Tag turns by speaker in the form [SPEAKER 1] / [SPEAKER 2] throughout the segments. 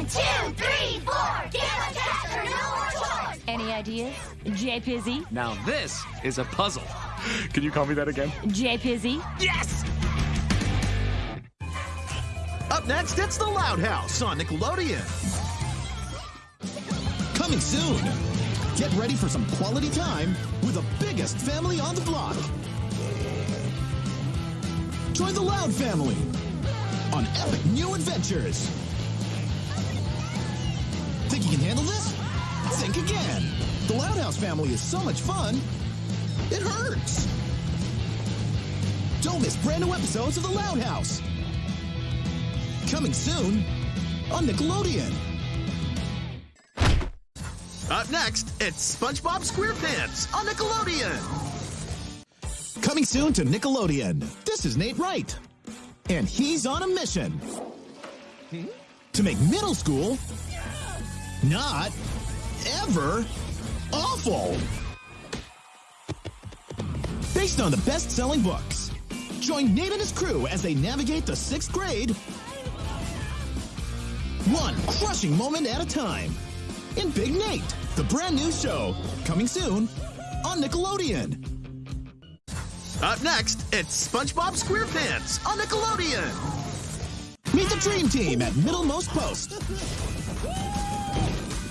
[SPEAKER 1] One, two, three, four. Gamma Caster, no more chores.
[SPEAKER 2] Any ideas? J Pizzy?
[SPEAKER 3] Now this is a puzzle. Can you call me that again?
[SPEAKER 2] J Pizzy?
[SPEAKER 3] Yes!
[SPEAKER 4] Up next, it's The Loud House on Nickelodeon. Coming soon. Get ready for some quality time with the biggest family on the block. Join the Loud family on epic new adventures. You can handle this? Think again. The Loud House family is so much fun, it hurts. Don't miss brand new episodes of The Loud House. Coming soon on Nickelodeon. Up next, it's SpongeBob SquarePants on Nickelodeon. Coming soon to Nickelodeon. This is Nate Wright. And he's on a mission to make middle school not ever awful. Based on the best selling books. Join Nate and his crew as they navigate the sixth grade one crushing moment at a time. In Big Nate, the brand new show, coming soon on Nickelodeon. Up next, it's SpongeBob SquarePants on Nickelodeon. Meet the Dream Team at Middlemost Post.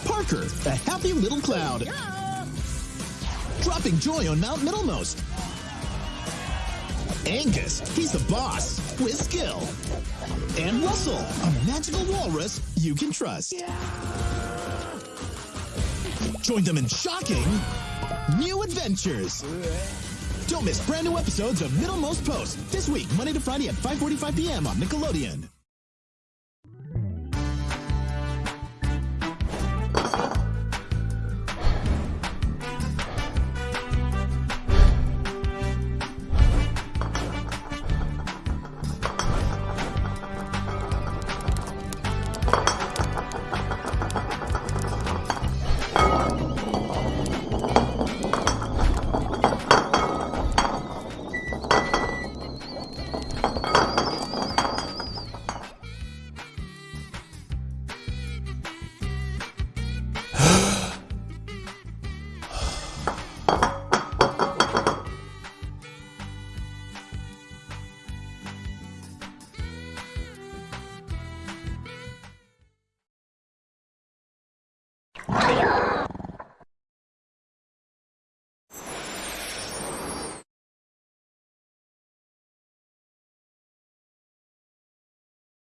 [SPEAKER 4] Parker, a happy little cloud. Dropping joy on Mount Middlemost. Angus, he's the boss with skill. And Russell, a magical walrus you can trust. Join them in shocking new adventures. Don't miss brand new episodes of Middlemost Post this week, Monday to Friday at 5:45 p.m. on Nickelodeon.